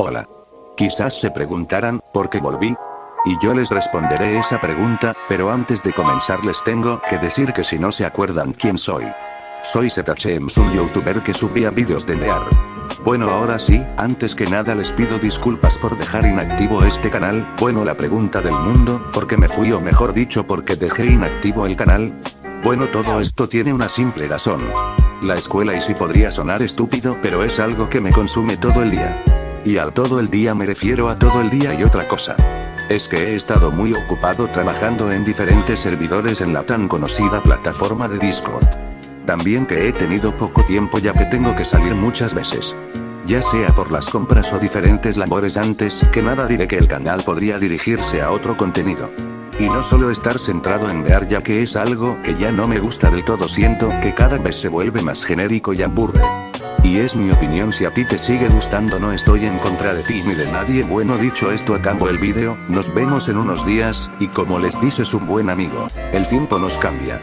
Hola. Quizás se preguntarán, ¿por qué volví? Y yo les responderé esa pregunta, pero antes de comenzar les tengo que decir que si no se acuerdan quién soy. Soy Zetachems un youtuber que subía vídeos de Near. Bueno ahora sí, antes que nada les pido disculpas por dejar inactivo este canal, bueno la pregunta del mundo, ¿por qué me fui o mejor dicho por qué dejé inactivo el canal? Bueno todo esto tiene una simple razón. La escuela y si podría sonar estúpido pero es algo que me consume todo el día. Y al todo el día me refiero a todo el día y otra cosa. Es que he estado muy ocupado trabajando en diferentes servidores en la tan conocida plataforma de Discord. También que he tenido poco tiempo ya que tengo que salir muchas veces. Ya sea por las compras o diferentes labores antes que nada diré que el canal podría dirigirse a otro contenido. Y no solo estar centrado en ver ya que es algo que ya no me gusta del todo siento que cada vez se vuelve más genérico y aburre. Y es mi opinión si a ti te sigue gustando no estoy en contra de ti ni de nadie bueno dicho esto acabo el vídeo, nos vemos en unos días, y como les dices un buen amigo, el tiempo nos cambia.